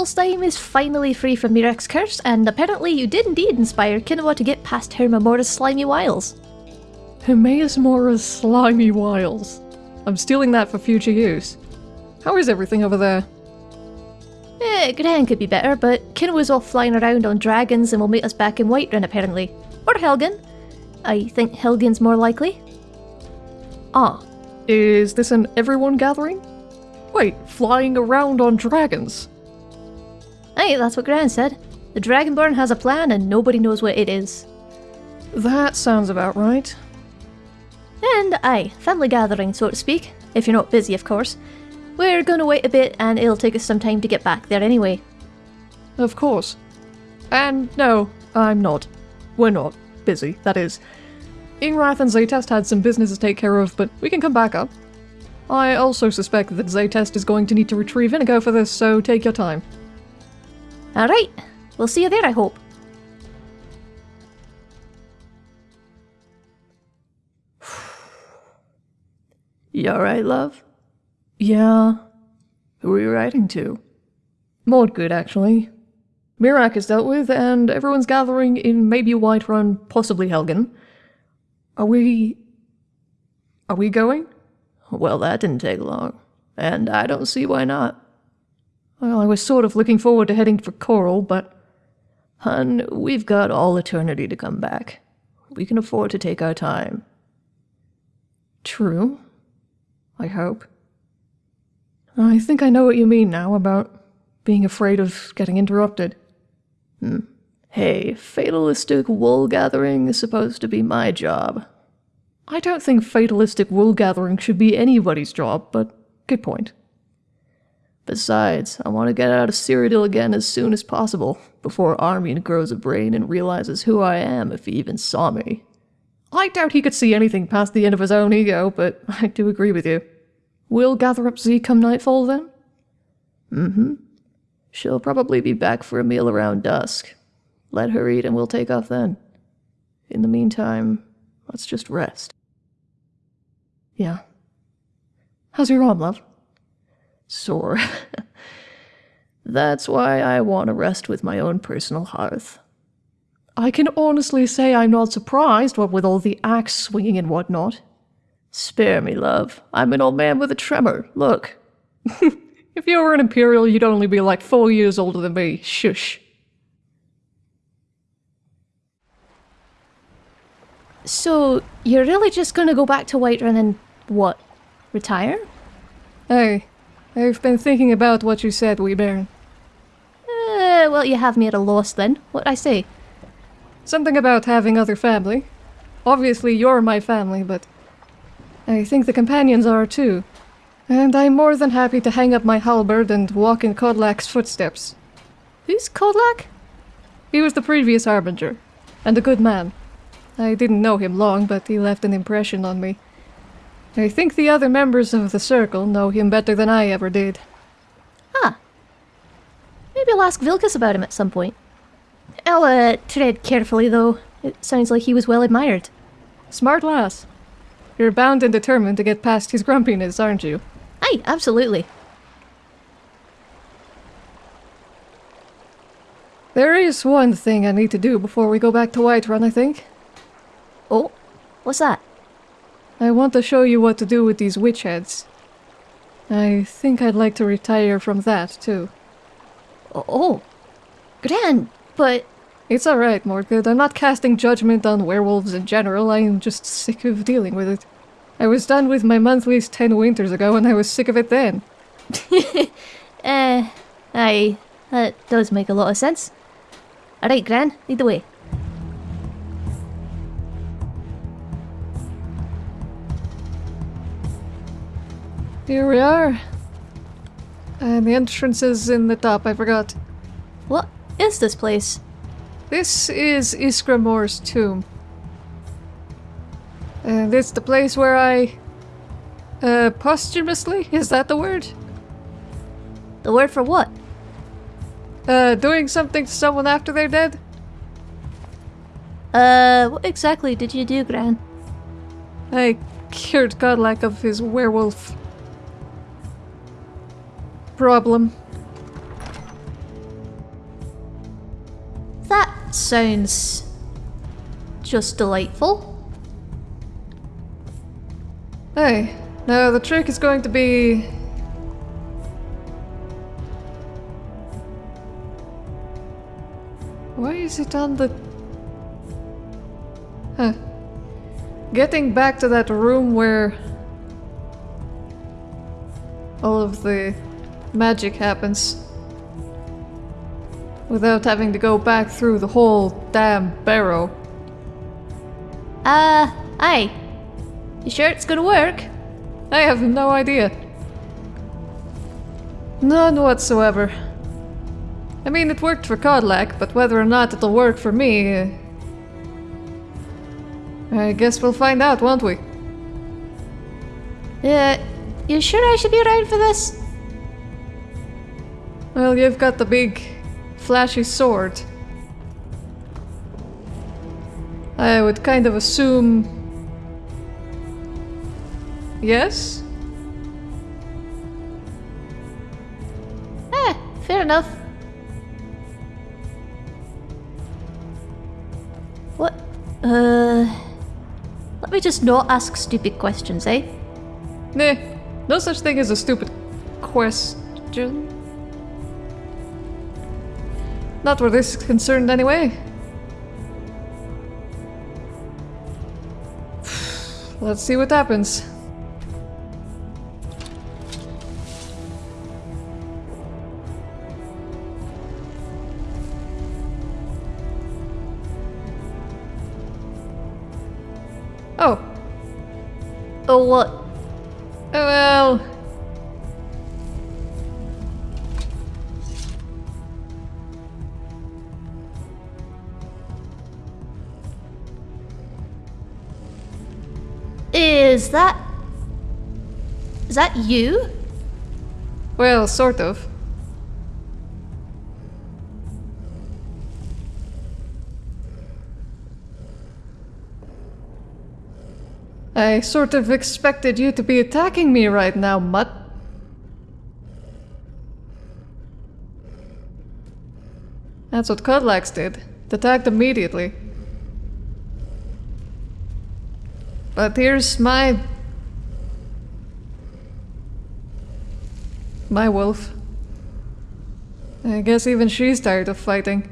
Solstheim is finally free from Miraak's curse, and apparently you did indeed inspire Kinoa to get past Hermaeus Mora's slimy wiles. Hermaeus Mora's slimy wiles. I'm stealing that for future use. How is everything over there? Eh, Gran could be better, but Kinoa's off flying around on dragons and will meet us back in Whiterun apparently. Or Helgen. I think Helgen's more likely. Ah, is this an everyone gathering? Wait, flying around on dragons? Aye, that's what Gran said. The Dragonborn has a plan and nobody knows what it is. That sounds about right. And aye, family gathering, so to speak. If you're not busy, of course. We're gonna wait a bit and it'll take us some time to get back there anyway. Of course. And no, I'm not. We're not busy, that is. Ingrath and Zaytest had some business to take care of, but we can come back up. I also suspect that Zaytest is going to need to retrieve Inigo for this, so take your time. Alright, we'll see you there, I hope. You alright, love? Yeah. Who are you writing to? Mordgood, actually. Miraak is dealt with, and everyone's gathering in maybe Whiterun, possibly Helgen. Are we... Are we going? Well, that didn't take long. And I don't see why not. Well, I was sort of looking forward to heading for Coral, but... Hun, we've got all eternity to come back. We can afford to take our time. True. I hope. I think I know what you mean now about being afraid of getting interrupted. Hmm. Hey, fatalistic wool gathering is supposed to be my job. I don't think fatalistic wool gathering should be anybody's job, but good point. Besides, I want to get out of Cyrodiil again as soon as possible, before Armin grows a brain and realizes who I am if he even saw me. I doubt he could see anything past the end of his own ego, but I do agree with you. We'll gather up Z come nightfall then? Mm-hmm. She'll probably be back for a meal around dusk. Let her eat and we'll take off then. In the meantime, let's just rest. Yeah. How's your arm, love? Sore. That's why I want to rest with my own personal hearth. I can honestly say I'm not surprised, what with all the axe swinging and whatnot. Spare me, love. I'm an old man with a tremor. Look. if you were an Imperial, you'd only be like four years older than me. Shush. So, you're really just gonna go back to Whiterun and what? Retire? Hey, I've been thinking about what you said, wee baron. Uh, well, you have me at a loss then. What'd I say? Something about having other family. Obviously, you're my family, but I think the companions are too. And I'm more than happy to hang up my halberd and walk in Kodlak's footsteps. Who's Kodlak? He was the previous Harbinger, and a good man. I didn't know him long, but he left an impression on me. I think the other members of the Circle know him better than I ever did. Ah. Maybe I'll ask Vilkas about him at some point. I'll, uh, tread carefully, though. It sounds like he was well admired. Smart lass. You're bound and determined to get past his grumpiness, aren't you? Aye, absolutely. There is one thing I need to do before we go back to Whiterun, I think. Oh, what's that? I want to show you what to do with these witch heads. I think I'd like to retire from that, too. Oh, Gran, but... It's alright, Mordgood. I'm not casting judgment on werewolves in general. I am just sick of dealing with it. I was done with my monthlies ten winters ago and I was sick of it then. Eh, uh, aye, that does make a lot of sense. Alright, Gran, lead the way. Here we are. And the entrance is in the top, I forgot. What is this place? This is Ysgramor's tomb. And it's the place where I... Uh, posthumously? Is that the word? The word for what? Uh, doing something to someone after they're dead? Uh, what exactly did you do, Gran? I cured Kodlak of his werewolf problem. that sounds just delightful. Hey, now the trick is going to be. Why is it on the. Huh. Getting back to that room where. all of the magic happens. Without having to go back through the whole damn barrow. Uh, aye. You sure it's gonna work? I have no idea. None whatsoever. I mean, it worked for Kodlak, but whether or not it'll work for me... uh, I guess we'll find out, won't we? Uh, you sure I should be around for this? Well, you've got the big, flashy sword. I would kind of assume... Yes? Eh, fair enough. What? Uh. Let me just not ask stupid questions, eh? Nah, no such thing as a stupid question. Not where this is concerned, anyway. Let's see what happens. Oh, Oh, what? oh well. Is that. Is that you? Well, sort of. I sort of expected you to be attacking me right now, Mutt. That's what Kodlak's did. Attacked immediately. But here's my... My wolf. I guess even she's tired of fighting.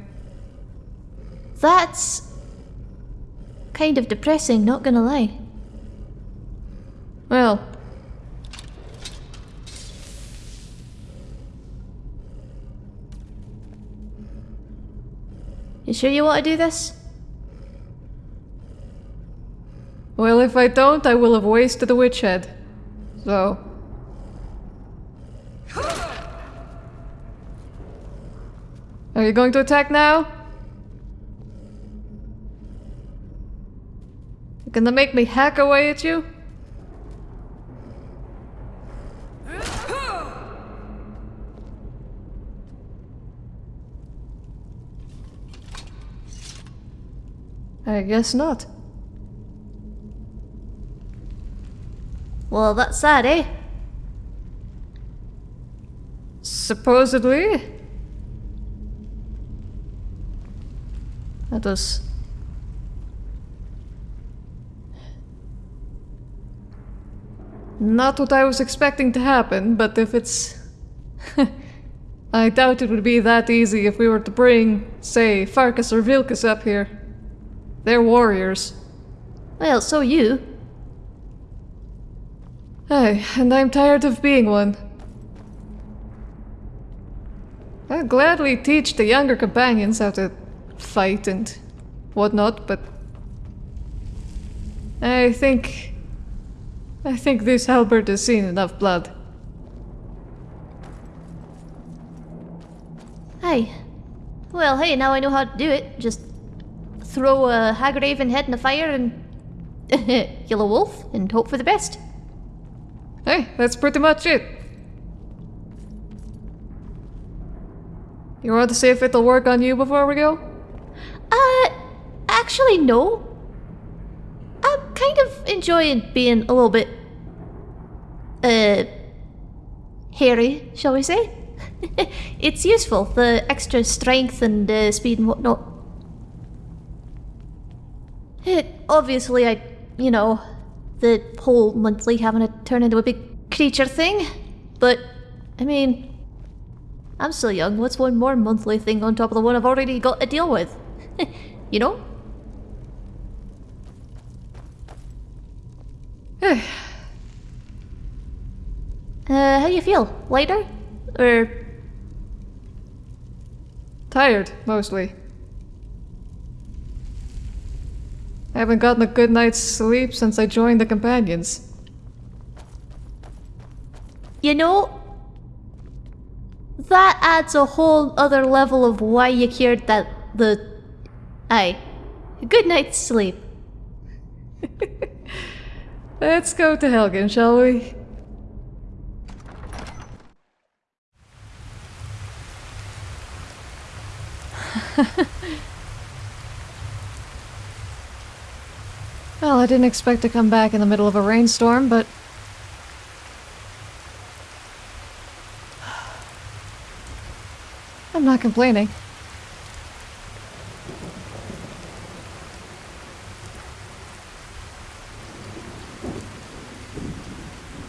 That's. kind of depressing, not gonna lie. Well. You sure you want to do this? Well, if I don't, I will have wasted the witch head. So. Are you going to attack now? You gonna make me hack away at you? I guess not. Well, that's sad, eh? Supposedly. That was. Not what I was expecting to happen, but if it's. I doubt it would be that easy if we were to bring, say, Farkas or Vilkas up here. They're warriors. Well, so you. Aye, and I'm tired of being one. I'd gladly teach the younger companions how to fight and whatnot, but I think I think this halberd has seen enough blood. Hey. Well, hey, now I know how to do it. Just throw a Hagraven head in the fire and kill a wolf and hope for the best. Hey, that's pretty much it. You want to see if it'll work on you before we go? Uh, actually, no. I'm kind of enjoying being a little bit, uh, hairy, shall we say? it's useful, the extra strength and uh, speed and whatnot. It, obviously, I, you know, the whole monthly having to turn into a big creature thing. But, I mean, I'm still young. What's one more monthly thing on top of the one I've already got to deal with? you know? uh, how you feel? Lighter? Or Tired, mostly. I haven't gotten a good night's sleep since I joined the Companions. You know, that adds a whole other level of why you cared that the. Aye. Good night's sleep. Let's go to Helgen, shall we? well, I didn't expect to come back in the middle of a rainstorm, but... I'm not complaining.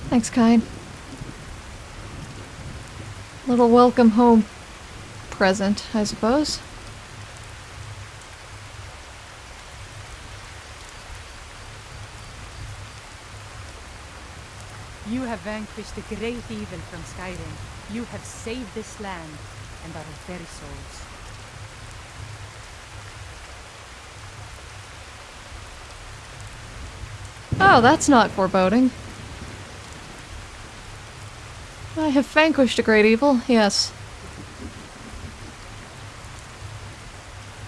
Thanks, Kine. Little welcome home present, I suppose. Have vanquished the great evil from Skyrim. You have saved this land and our very souls. Oh, that's not foreboding. I have vanquished a great evil, yes.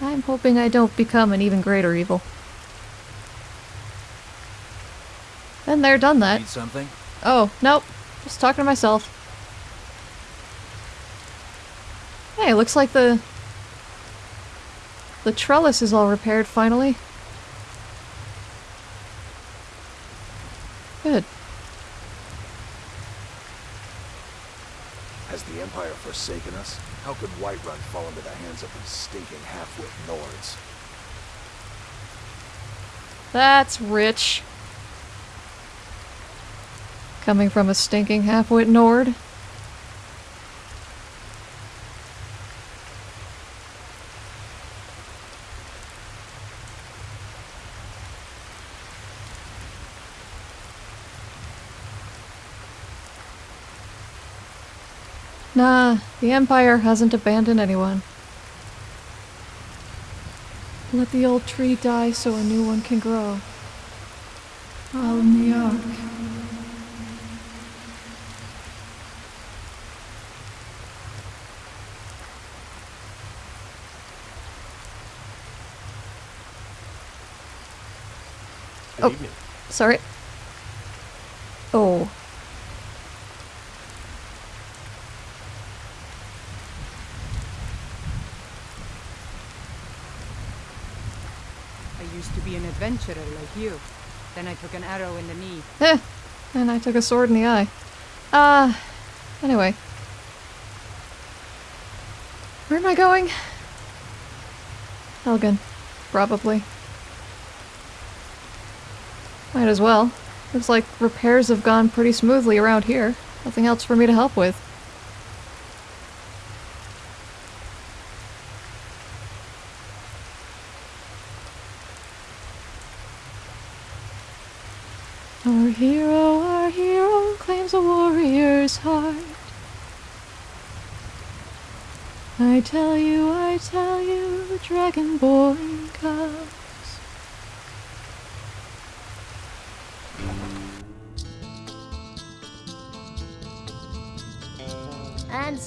I'm hoping I don't become an even greater evil. And they're done that. Need something? Oh, nope. Just talking to myself. Hey, looks like the... The trellis is all repaired finally. Good. Has the Empire forsaken us? How could Whiterun fall into the hands of these stinking half-wit Nords? That's rich. Coming from a stinking half-wit Nord. Nah, the Empire hasn't abandoned anyone. Let the old tree die so a new one can grow. All in the ark. Good Oh. evening. Sorry. Oh. I used to be an adventurer like you. Then I took an arrow in the knee. Eh. And I took a sword in the eye. Uh, anyway. Where am I going? Helgen. Probably. Might as well. Looks like repairs have gone pretty smoothly around here. Nothing else for me to help with. Our hero, our hero claims a warrior's heart. I tell you, I tell you, Dragonborn comes.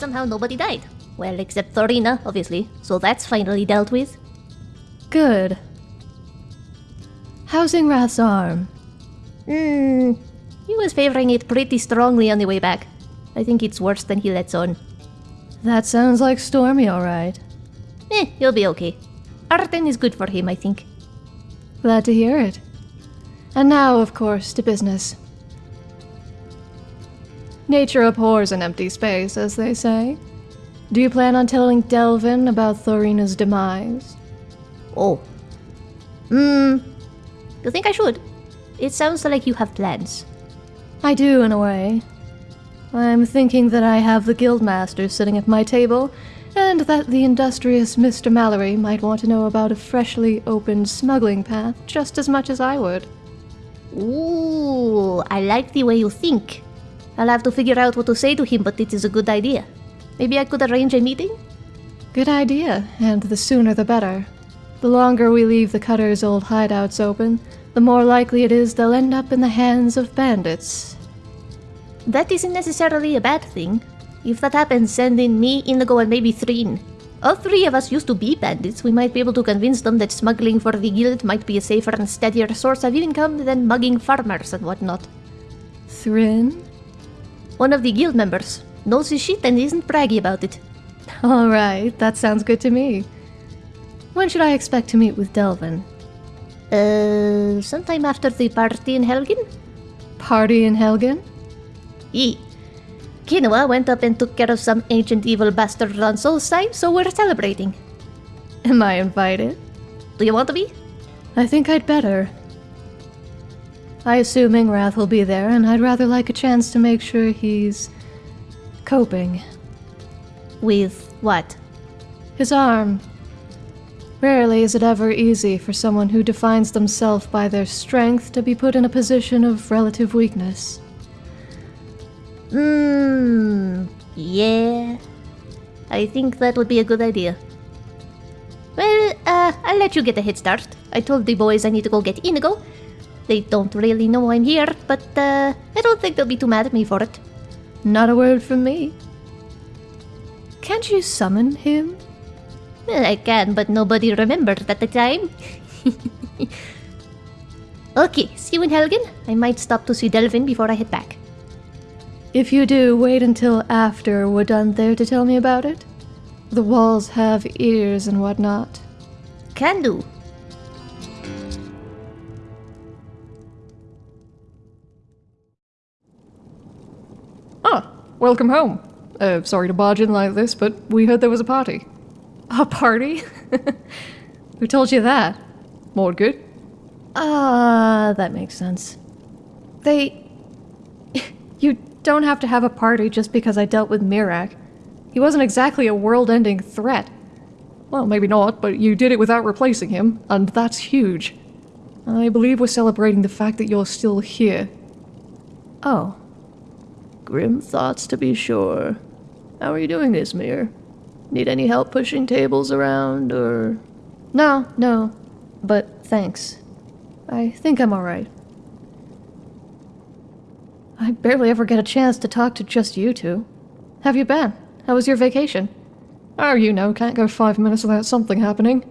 Somehow nobody died. Well, except Thorina, obviously, so that's finally dealt with. Good. Housing Ingrath's arm? Hmm. He was favoring it pretty strongly on the way back. I think it's worse than he lets on. That sounds like Stormy, alright. Eh, he'll be okay. Arden is good for him, I think. Glad to hear it. And now, of course, to business. Nature abhors an empty space, as they say. Do you plan on telling Delvin about Thorina's demise? Oh. Hmm. You think I should? It sounds like you have plans. I do, in a way. I'm thinking that I have the guildmaster sitting at my table, and that the industrious Mr. Mallory might want to know about a freshly opened smuggling path just as much as I would. Ooh, I like the way you think. I'll have to figure out what to say to him, but it is a good idea. Maybe I could arrange a meeting? Good idea, and the sooner the better. The longer we leave the Cutter's old hideouts open, the more likely it is they'll end up in the hands of bandits. That isn't necessarily a bad thing. If that happens, send in me, Inigo, and maybe Thrynn. All three of us used to be bandits. We might be able to convince them that smuggling for the guild might be a safer and steadier source of income than mugging farmers and whatnot. Thrynn? One of the guild members knows his shit and isn't braggy about it. Alright, that sounds good to me. When should I expect to meet with Delvin? Uh, sometime after the party in Helgen? Party in Helgen? E. Kinoa went up and took care of some ancient evil bastard on Solstheim, so we're celebrating. Am I invited? Do you want to be? I think I'd better. I assume Ingrath will be there, and I'd rather like a chance to make sure he's coping. With what? His arm. Rarely is it ever easy for someone who defines themselves by their strength to be put in a position of relative weakness. Hmm. Yeah. I think that would be a good idea. Well, uh, I'll let you get a head start. I told the boys I need to go get Inigo. They don't really know I'm here, but uh, I don't think they'll be too mad at me for it. Not a word from me. Can't you summon him? Well, I can, but nobody remembered at the time. okay, see you in Helgen. I might stop to see Delvin before I head back. If you do, wait until after we're done there to tell me about it. The walls have ears and whatnot. Can do. Ah, welcome home. Uh, sorry to barge in like this, but we heard there was a party. A party? Who told you that? More good? Ah, that makes sense. They. you don't have to have a party just because I dealt with Miraak. He wasn't exactly a world ending threat. Well, maybe not, but you did it without replacing him, and that's huge. I believe we're celebrating the fact that you're still here. Oh. Grim thoughts to be sure. How are you doing, Ismir? Need any help pushing tables around, or. No, no. But thanks. I think I'm alright. I barely ever get a chance to talk to just you two. Have you been? How was your vacation? Oh, you know, can't go five minutes without something happening.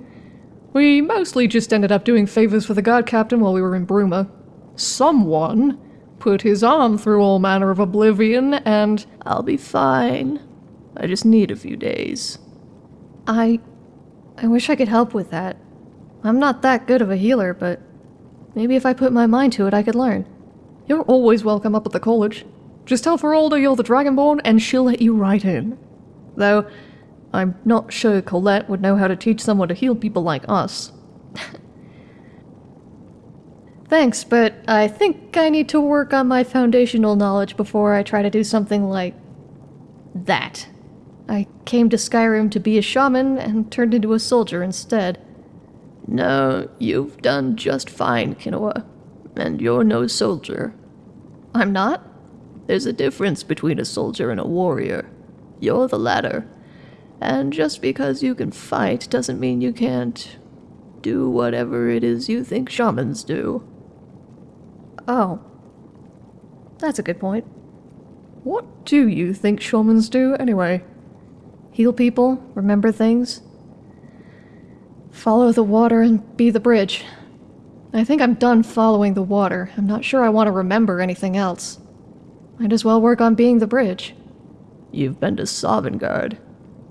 We mostly just ended up doing favors for the guard captain while we were in Bruma. Someone put his arm through all manner of oblivion, and I'll be fine. I just need a few days. I. I wish I could help with that. I'm not that good of a healer, but maybe if I put my mind to it, I could learn. you're always welcome up at the college. Just tell Faralda you're the Dragonborn, and she'll let you right in. Though, I'm not sure Colette would know how to teach someone to heal people like us. Thanks, but I think I need to work on my foundational knowledge before I try to do something like that. I came to Skyrim to be a shaman and turned into a soldier instead. No, you've done just fine, Kinoa. And you're no soldier. I'm not? There's a difference between a soldier and a warrior. You're the latter. And just because you can fight doesn't mean you can't do whatever it is you think shamans do. Oh. That's a good point. What do you think shamans do, anyway? Heal people, remember things. Follow the water and be the bridge. I think I'm done following the water. I'm not sure I want to remember anything else. Might as well work on being the bridge. You've been to Sovngarde.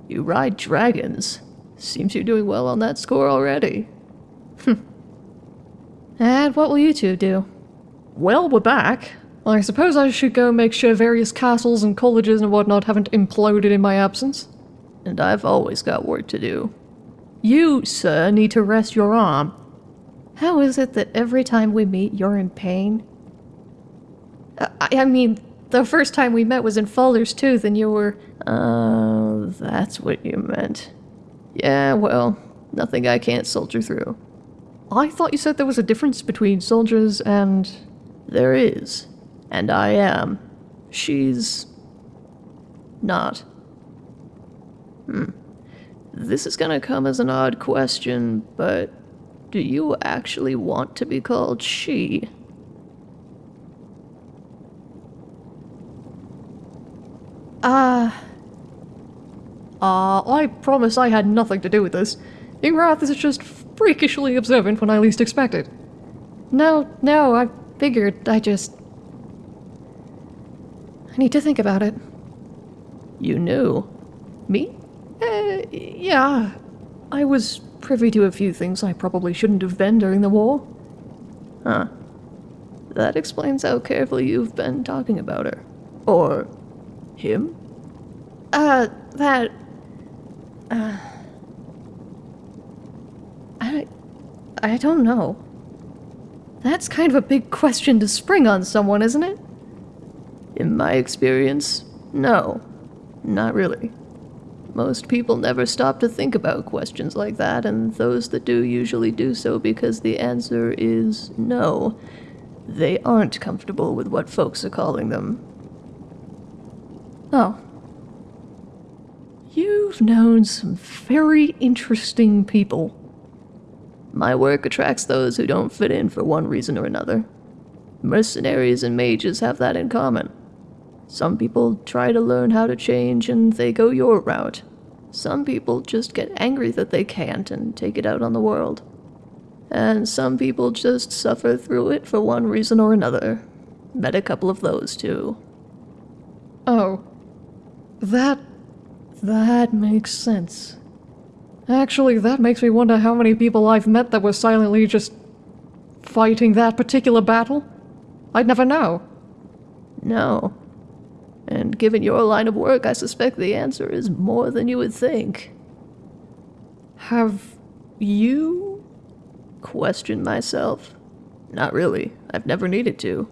You ride dragons. Seems you're doing well on that score already. Hmm. and what will you two do? Well, we're back. I suppose I should go make sure various castles and colleges and whatnot haven't imploded in my absence. And I've always got work to do. You, sir, need to rest your arm. How is it that every time we meet, you're in pain? Uh, I, I mean, the first time we met was in Faldar's Tooth, and you were. Oh, that's what you meant. Yeah, well, nothing I can't soldier through. I thought you said there was a difference between soldiers and. There is. And I am. She's. not. Hmm. This is gonna come as an odd question, but do you actually want to be called she? Ah. Uh, I promise I had nothing to do with this. Ingrath is just freakishly observant when I least expect it. no, no, I figured I just. I need to think about it. You knew? Me? Eh, yeah. I was privy to a few things I probably shouldn't have been during the war. Huh. That explains how carefully you've been talking about her. Or him? Uh, that. Uh. I. I don't know. That's kind of a big question to spring on someone, isn't it? In my experience, no. Not really. Most people never stop to think about questions like that, and those that do usually do so because the answer is no. They aren't comfortable with what folks are calling them. Oh. You've known some very interesting people. My work attracts those who don't fit in for one reason or another. Mercenaries and mages have that in common. Some people try to learn how to change and they go your route. Some people just get angry that they can't and take it out on the world. And some people just suffer through it for one reason or another. Met a couple of those too. Oh. That. that makes sense. Actually, that makes me wonder how many people I've met that were silently just fighting that particular battle. I'd never know. No. And given your line of work, I suspect the answer is more than you would think. Have you questioned myself? Not really. I've never needed to.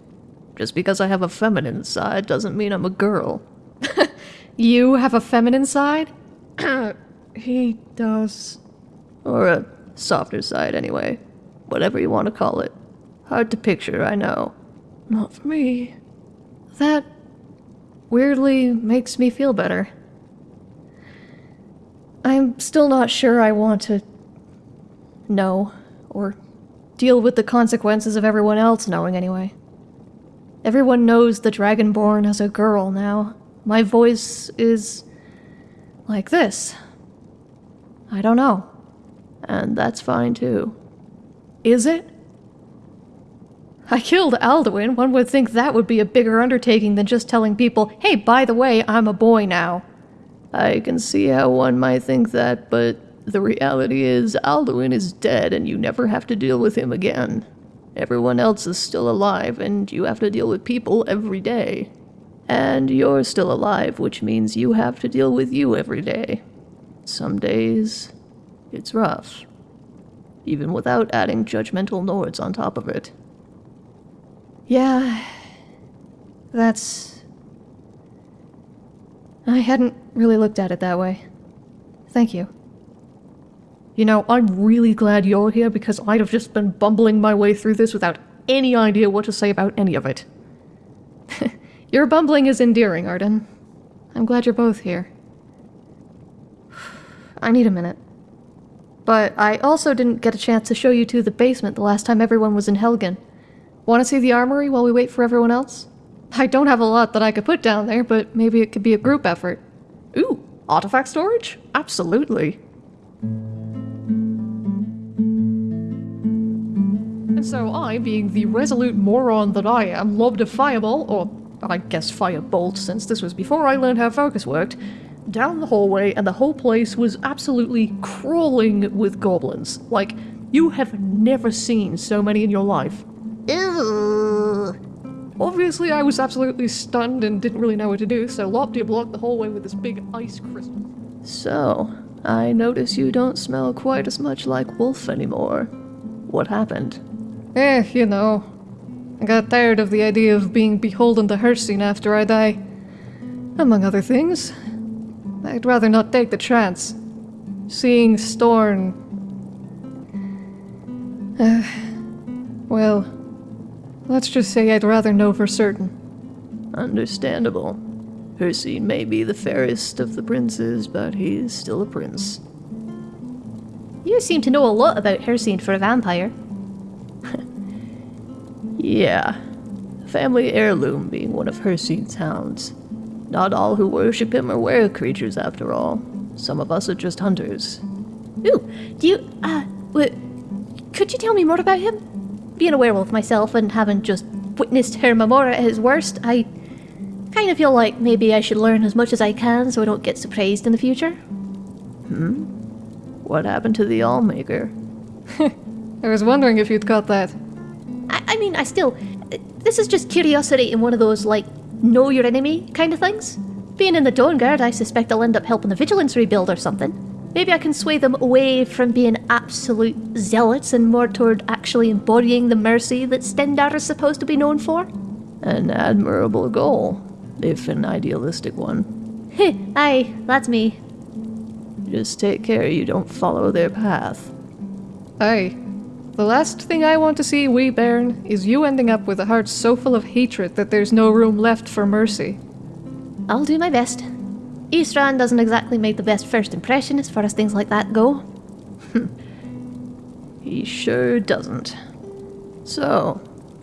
Just because I have a feminine side doesn't mean I'm a girl. You have a feminine side? He does. Or a softer side, anyway. Whatever you want to call it. Hard to picture, I know. Not for me. That weirdly makes me feel better. I'm still not sure I want to know or deal with the consequences of everyone else knowing anyway. Everyone knows the Dragonborn as a girl now. My voice is like this. I don't know. And that's fine too. Is it? I killed Alduin. One would think that would be a bigger undertaking than just telling people, hey, by the way, I'm a boy now. I can see how one might think that, but the reality is Alduin is dead and you never have to deal with him again. Everyone else is still alive and you have to deal with people every day. And you're still alive, which means you have to deal with you every day. Some days, it's rough. Even without adding judgmental Nords on top of it. Yeah. That's. I hadn't really looked at it that way. Thank you. You know, I'm really glad you're here because I'd have just been bumbling my way through this without any idea what to say about any of it. Your bumbling is endearing, Arden. I'm glad you're both here. I need a minute. But I also didn't get a chance to show you to the basement the last time everyone was in Helgen. Want to see the armory while we wait for everyone else? I don't have a lot that I could put down there, but maybe it could be a group effort. Ooh, artifact storage? Absolutely. And so I, being the resolute moron that I am, lobbed a fireball, or I guess firebolt since this was before I learned how focus worked, down the hallway and the whole place was absolutely crawling with goblins. Like, you have never seen so many in your life. Ew. Obviously, I was absolutely stunned and didn't really know what to do, so Loptia blocked the hallway with this big ice crystal. So, I notice you don't smell quite as much like wolf anymore. What happened? Eh, you know. I got tired of the idea of being beholden to Hircine after I die. Among other things. I'd rather not take the chance. Seeing Storn. Uh, well, let's just say I'd rather know for certain. Understandable. Hircine may be the fairest of the princes, but he's still a prince. You seem to know a lot about Hircine for a vampire. Yeah. Family heirloom being one of Hircine's hounds. Not all who worship him are were creatures, after all. Some of us are just hunters. Ooh, do you, uh, w- could you tell me more about him? Being a werewolf myself and having just witnessed Hermaeus Mora at his worst, I kind of feel like maybe I should learn as much as I can so I don't get surprised in the future. Hmm? What happened to the Allmaker? I was wondering if you'd caught that. I, I mean, I still. This is just curiosity in one of those, like, know your enemy kind of things. Being in the Dawnguard, I suspect I'll end up helping the Vigilance rebuild or something. Maybe I can sway them away from being absolute zealots and more toward actually embodying the mercy that Stendarr is supposed to be known for. An admirable goal, if an idealistic one. Heh, aye, that's me. Just take care you don't follow their path. Aye. The last thing I want to see, wee bairn, is you ending up with a heart so full of hatred that there's no room left for mercy. I'll do my best. Isran doesn't exactly make the best first impression as far as things like that go. He sure doesn't. So,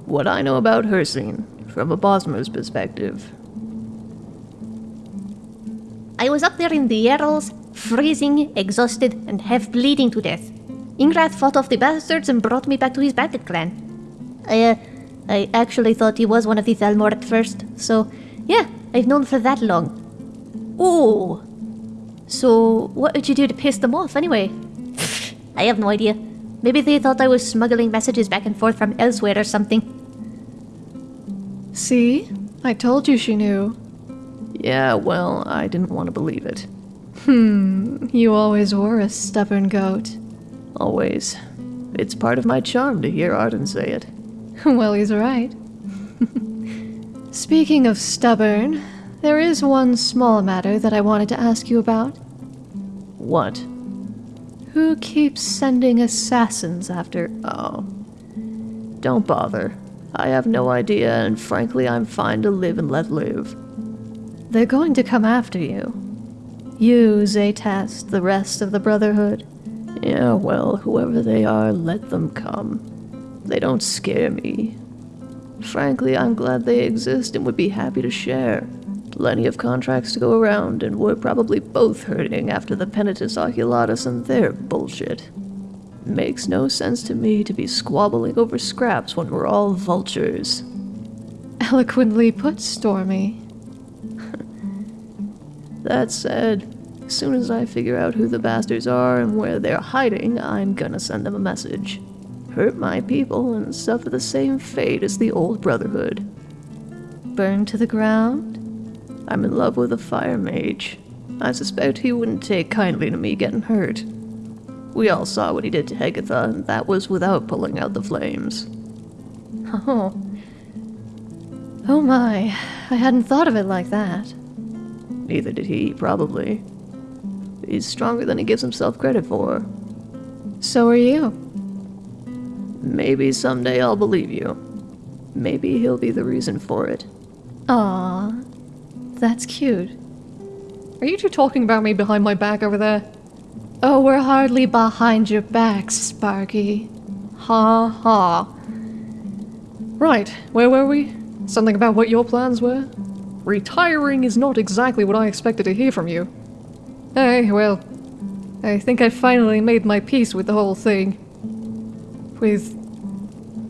what I know about Hircine, from a Bosmer's perspective. I was up there in the Jeralls, freezing, exhausted, and half bleeding to death. Ingrath fought off the bastards and brought me back to his bandit clan. I, uh, I actually thought he was one of the Thalmor at first, so yeah, I've known for that long. Oh, so what did you do to piss them off anyway? I have no idea. Maybe they thought I was smuggling messages back and forth from elsewhere or something. See? I told you she knew. Yeah, well, I didn't want to believe it. Hmm, you always were a stubborn goat. Always. It's part of my charm to hear Arden say it. well, he's right. Speaking of stubborn, there is one small matter that I wanted to ask you about. What? Who keeps sending assassins after. Oh. Don't bother. I have no idea, and frankly, I'm fine to live and let live. They're going to come after you. You, Zaytast, the rest of the Brotherhood. Yeah, well, whoever they are, let them come. They don't scare me. Frankly, I'm glad they exist and would be happy to share. Plenty of contracts to go around, and we're probably both hurting after the Penitus Oculatus and their bullshit. Makes no sense to me to be squabbling over scraps when we're all vultures. Eloquently put, Stormy. That said, as soon as I figure out who the bastards are and where they're hiding, I'm gonna send them a message. Hurt my people and suffer the same fate as the old Brotherhood. Burn to the ground? I'm in love with a fire mage. I suspect he wouldn't take kindly to me getting hurt. We all saw what he did to Hegatha, and that was without pulling out the flames. Oh. Oh my, I hadn't thought of it like that. Neither did he, probably. He's stronger than he gives himself credit for. So are you. Maybe someday I'll believe you. Maybe he'll be the reason for it. Aw, that's cute. Are you two talking about me behind my back over there? Oh, we're hardly behind your back, Sparky. Ha ha. Right, where were we? Something about what your plans were? Retiring is not exactly what I expected to hear from you. Hey, well, I think I finally made my peace with the whole thing. With.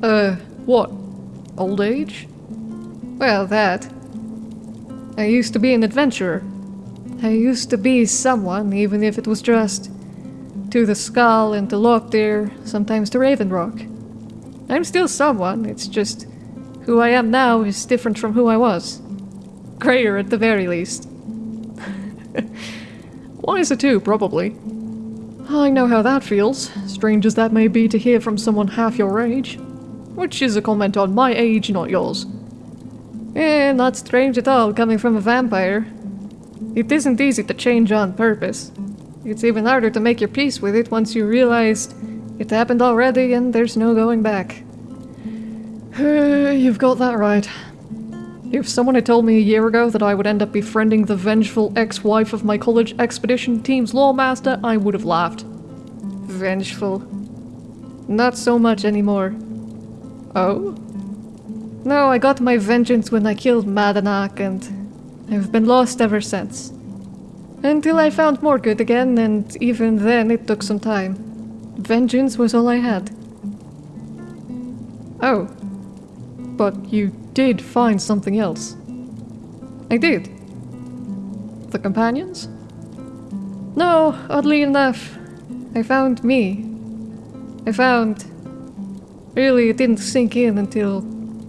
Uh, what? Old age? Well, that. I used to be an adventurer. I used to be someone, even if it was just to the Skaal and to Loptir, sometimes to Ravenrock. I'm still someone, it's just who I am now is different from who I was. Grayer at the very least. Wiser too, probably. I know how that feels, strange as that may be to hear from someone half your age. Which is a comment on my age, not yours. Eh, not strange at all coming from a vampire. It isn't easy to change on purpose. It's even harder to make your peace with it once you realized it happened already and there's no going back. You've got that right. If someone had told me a year ago that I would end up befriending the vengeful ex-wife of my college expedition team's lawmaster, I would have laughed. Vengeful. Not so much anymore. Oh? No, I got my vengeance when I killed Madanach and I've been lost ever since. Until I found Morgoth again, and even then it took some time. Vengeance was all I had. Oh. But you did find something else. I did. The companions? No, oddly enough, I found me. I found. Really, it didn't sink in until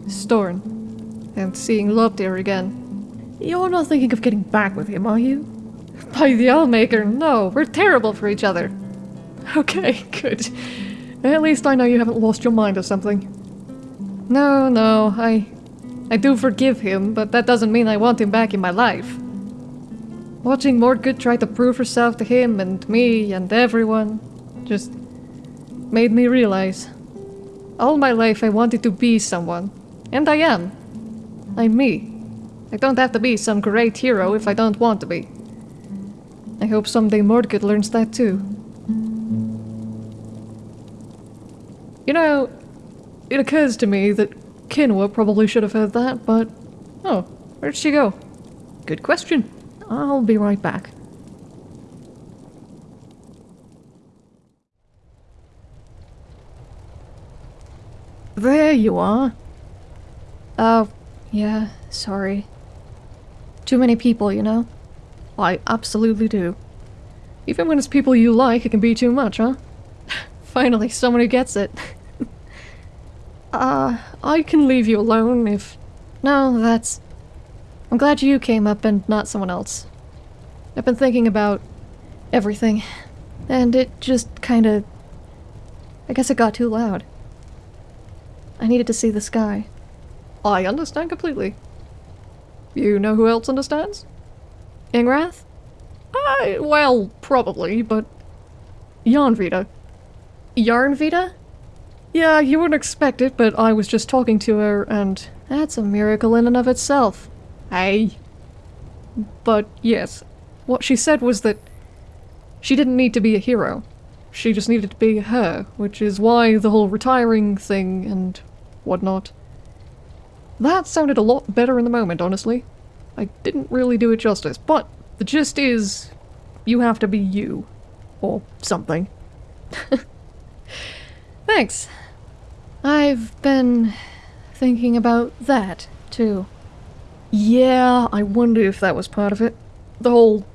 Storn. And seeing Lobdir again. You're not thinking of getting back with him, are you? By the Allmaker, no, we're terrible for each other. Okay, good. At least I know you haven't lost your mind or something. No, no, I... I do forgive him, but that doesn't mean I want him back in my life. Watching Morgoth try to prove herself to him and me and everyone just made me realize. All my life I wanted to be someone. And I am. I'm me. I don't have to be some great hero if I don't want to be. I hope someday Morgoth learns that too. You know, it occurs to me that Kinua probably should have heard that, but... Oh, where'd she go? Good question. I'll be right back. There you are. Oh, yeah, sorry. Too many people, you know? I absolutely do. Even when it's people you like, it can be too much, huh? Finally, someone who gets it. uh, I can leave you alone if... No, that's... I'm glad you came up and not someone else. I've been thinking about everything, and it just kinda... I guess it got too loud. I needed to see the sky. I understand completely. You know who else understands? Ingrath? I, well, probably, but... Yarnvita. Yarnvita? Yeah, you wouldn't expect it, but I was just talking to her and... That's a miracle in and of itself. Hey. But yes, what she said was that she didn't need to be a hero. She just needed to be her, which is why the whole retiring thing and whatnot. That sounded a lot better in the moment, honestly. I didn't really do it justice, but the gist is you have to be you. Or something. Thanks. I've been thinking about that, too. Yeah, I wonder if that was part of it. The whole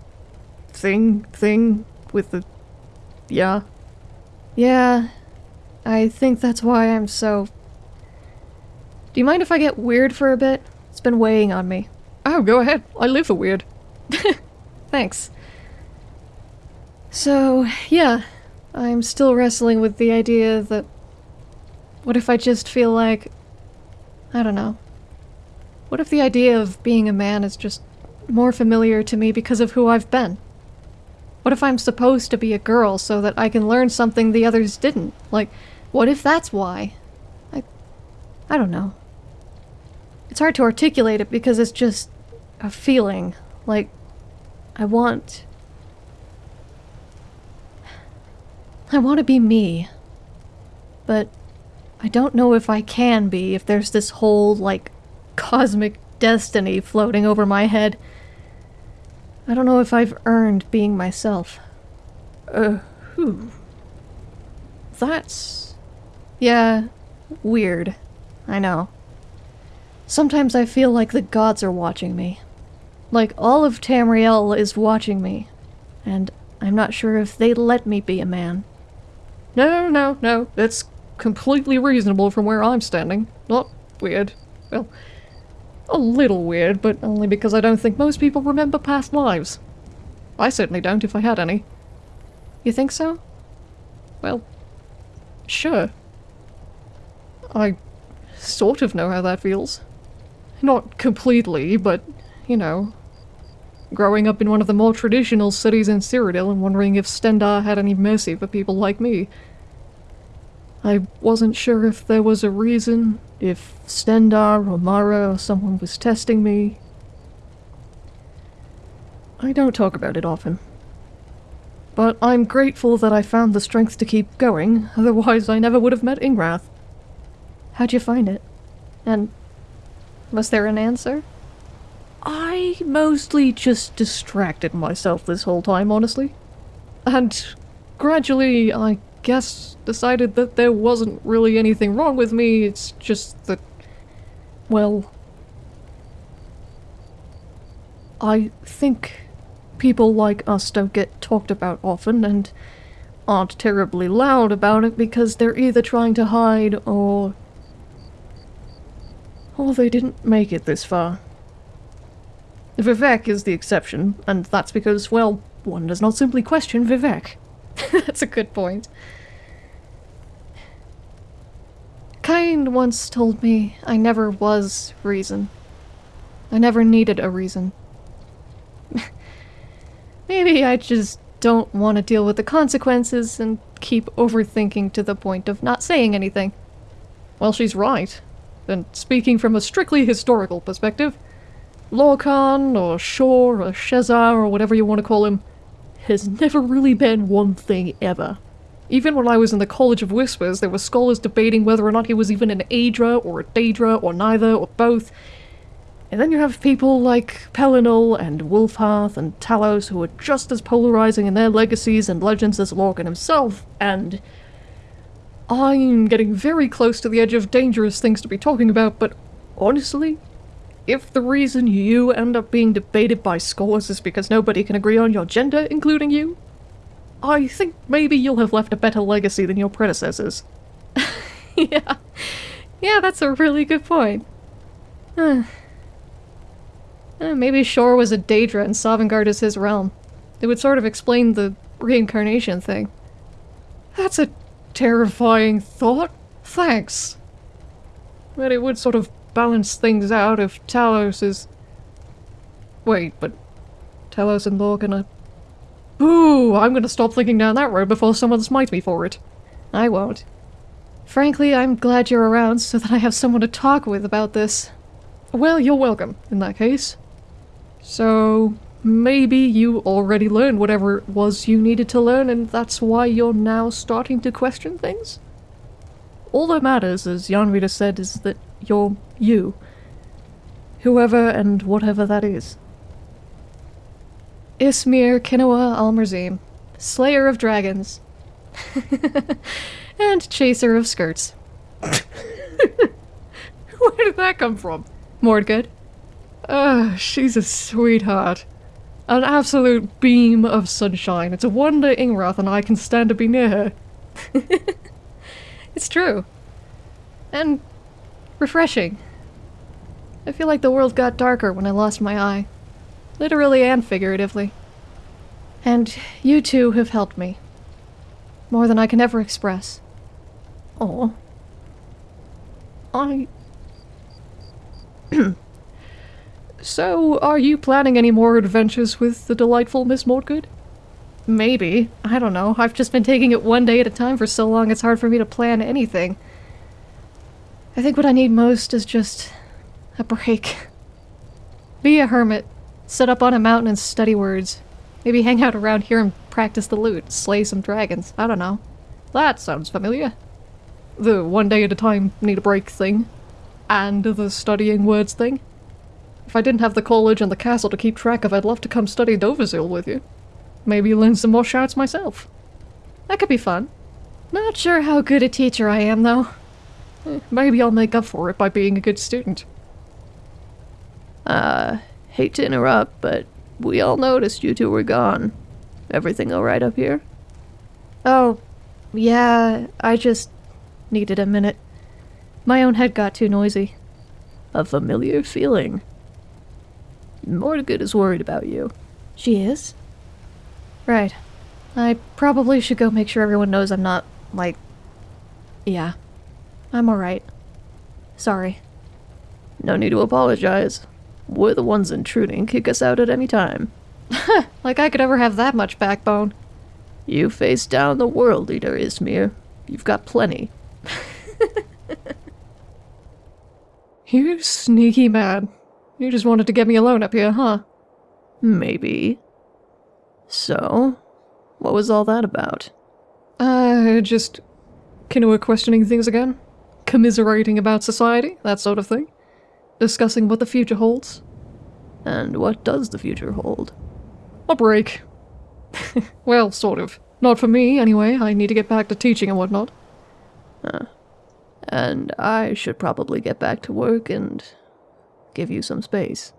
thing thing with the... yeah. Yeah, I think that's why I'm so... Do you mind if I get weird for a bit? It's been weighing on me. Oh, go ahead. I live for weird. Thanks. So, yeah, I'm still wrestling with the idea that... What if I just feel like... I don't know. What if the idea of being a man is just more familiar to me because of who I've been? What if I'm supposed to be a girl so that I can learn something the others didn't? Like, what if that's why? I... I don't know. It's hard to articulate it because it's just a feeling. Like, I want... I want to be me. But I don't know if I can be if there's this whole, like, cosmic destiny floating over my head. I don't know if I've earned being myself. Uh, who? That's... Yeah, weird. I know. Sometimes I feel like the gods are watching me. Like all of Tamriel is watching me. And I'm not sure if they'd let me be a man. No, no, no. That's completely reasonable from where I'm standing. Not weird. Well, a little weird, but only because I don't think most people remember past lives. I certainly don't if I had any. You think so? Well, sure. I sort of know how that feels. Not completely, but, you know. Growing up in one of the more traditional cities in Cyrodiil and wondering if Stendarr had any mercy for people like me. I wasn't sure if there was a reason, if Stendarr or Mara or someone was testing me. I don't talk about it often. But I'm grateful that I found the strength to keep going, otherwise I never would have met Ingrath. How'd you find it? And was there an answer? I mostly just distracted myself this whole time, honestly. And gradually, I guess, decided that there wasn't really anything wrong with me, it's just that. Well. I think people like us don't get talked about often and aren't terribly loud about it because they're either trying to hide or. or they didn't make it this far. Vivec is the exception, and that's because, well, one does not simply question Vivec. that's a good point. Kind once told me I never was reason. I never needed a reason. Maybe I just don't want to deal with the consequences and keep overthinking to the point of not saying anything. Well, she's right. And speaking from a strictly historical perspective, Lorkhan, or Shor, or Shezarr, or whatever you want to call him, has never really been one thing ever. Even when I was in the College of Whispers, there were scholars debating whether or not he was even an Aedra, or a Daedra, or neither, or both. And then you have people like Pelinal and Wulfharth and Talos who are just as polarizing in their legacies and legends as Lorkhan himself, and... I'm getting very close to the edge of dangerous things to be talking about, but honestly, if the reason you end up being debated by scholars is because nobody can agree on your gender, including you, I think maybe you'll have left a better legacy than your predecessors. yeah. Yeah, that's a really good point. Uh, maybe Shor was a Daedra and Sovngarde is his realm. It would sort of explain the reincarnation thing. That's a terrifying thought. Thanks. But it would sort of balance things out if Talos is... Wait, but Talos and Lorkhan are... Ooh, I'm gonna stop thinking down that road before someone smites me for it. I won't. Frankly, I'm glad you're around so that I have someone to talk with about this. Well, you're welcome, in that case. So, maybe you already learned whatever it was you needed to learn and that's why you're now starting to question things? All that matters, as Yarnvita said, is that you're you. Whoever and whatever that is. Ismir Kinua Almerzim, Slayer of Dragons. and Chaser of Skirts. Where did that come from? Mordgood. Ah, she's a sweetheart. An absolute beam of sunshine. It's a wonder Ingrath and I can stand to be near her. it's true. And refreshing. I feel like the world got darker when I lost my eye. Literally and figuratively. And you two have helped me. More than I can ever express. Oh. I... so, are you planning any more adventures with the delightful Miss Mordgood? Maybe. I don't know. I've just been taking it one day at a time for so long it's hard for me to plan anything. I think what I need most is just a break. Be a hermit. Sit up on a mountain and study words. Maybe hang out around here and practice the lute, slay some dragons. I don't know. That sounds familiar. The one day at a time need a break thing. And the studying words thing. If I didn't have the college and the castle to keep track of, I'd love to come study Dovahzul with you. Maybe learn some more shouts myself. That could be fun. Not sure how good a teacher I am, though. Maybe I'll make up for it by being a good student. Uh, hate to interrupt, but we all noticed you two were gone. Everything alright up here? Oh, yeah, I just needed a minute. My own head got too noisy. A familiar feeling. Mordgood is worried about you. She is? Right. I probably should go make sure everyone knows I'm not Like, yeah, I'm alright. Sorry. No need to apologize. We're the ones intruding. Kick us out at any time. Like I could ever have that much backbone. You face down the world leader, Ismir. You've got plenty. You sneaky man. You just wanted to get me alone up here, huh? Maybe. So, what was all that about? Uh, just Kinua questioning things again, commiserating about society, that sort of thing, discussing what the future holds. And what does the future hold? A break. well, sort of. Not for me, anyway. I need to get back to teaching and whatnot. Ah. And I should probably get back to work and give you some space.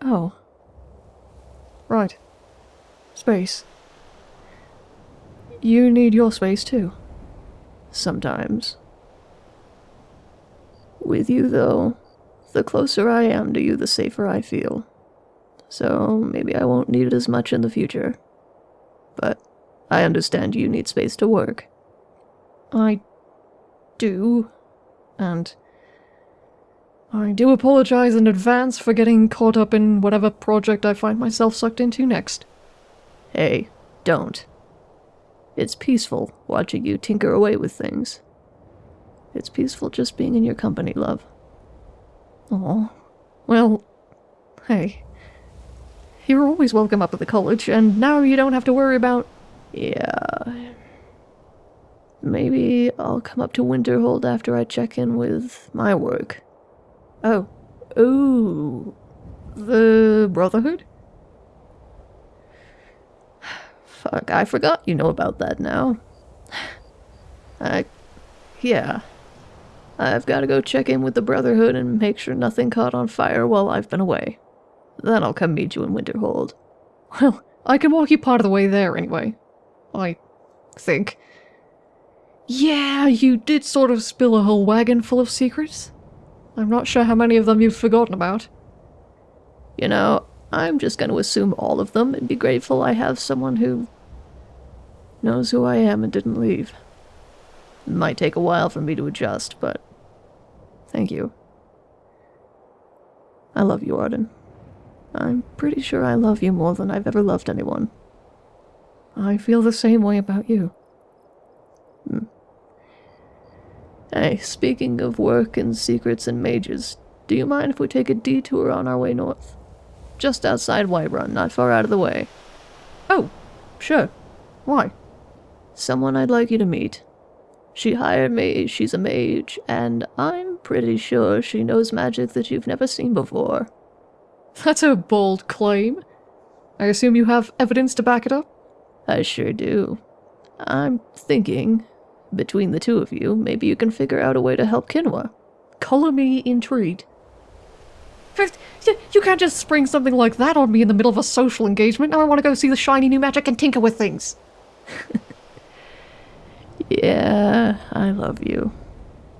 Oh. Right. Space. You need your space too. Sometimes. With you, though, the closer I am to you, the safer I feel. So maybe I won't need it as much in the future. But I understand you need space to work. I do. And I do apologize in advance for getting caught up in whatever project I find myself sucked into next. Hey, don't. It's peaceful watching you tinker away with things. It's peaceful just being in your company, love. Oh. Well, hey. You're always welcome up at the college, and now you don't have to worry about. Yeah. Maybe I'll come up to Winterhold after I check in with my work. Oh. Ooh. The Brotherhood? Fuck, I forgot you know about that now. I. Yeah. I've gotta go check in with the Brotherhood and make sure nothing caught on fire while I've been away. Then I'll come meet you in Winterhold. Well, I can walk you part of the way there anyway. I think. Yeah, you did sort of spill a whole wagon full of secrets. I'm not sure how many of them you've forgotten about. You know, I'm just gonna assume all of them and be grateful I have someone who knows who I am and didn't leave. It might take a while for me to adjust, but thank you. I love you, Arden. I'm pretty sure I love you more than I've ever loved anyone. I feel the same way about you. Hmm. Hey, speaking of work and secrets and mages, do you mind if we take a detour on our way north? Just outside Whiterun, not far out of the way. Oh, sure. Why? Someone I'd like you to meet. She hired me, she's a mage, and I'm pretty sure she knows magic that you've never seen before. That's a bold claim. I assume you have evidence to back it up? I sure do. I'm thinking, between the two of you, maybe you can figure out a way to help Kinua. Color me intrigued. First, You can't just spring something like that on me in the middle of a social engagement. Now I want to go see the shiny new magic and tinker with things. Yeah, I love you.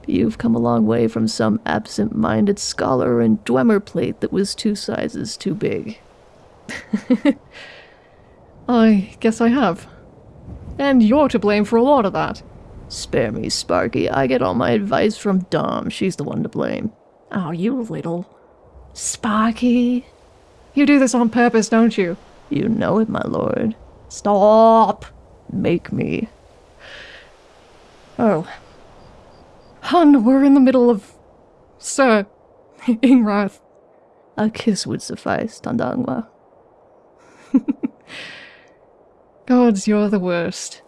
You've come a long way from some absent minded scholar in Dwemer plate that was two sizes too big. I guess I have. And you're to blame for a lot of that. Spare me, Sparky. I get all my advice from Dom. She's the one to blame. Oh, you little. Sparky. You do this on purpose, don't you? You know it, my lord. Stop! Make me. Oh. Hun, we're in the middle of. Sir. Ingrath. A kiss would suffice, Tandangwa. Gods, you're the worst.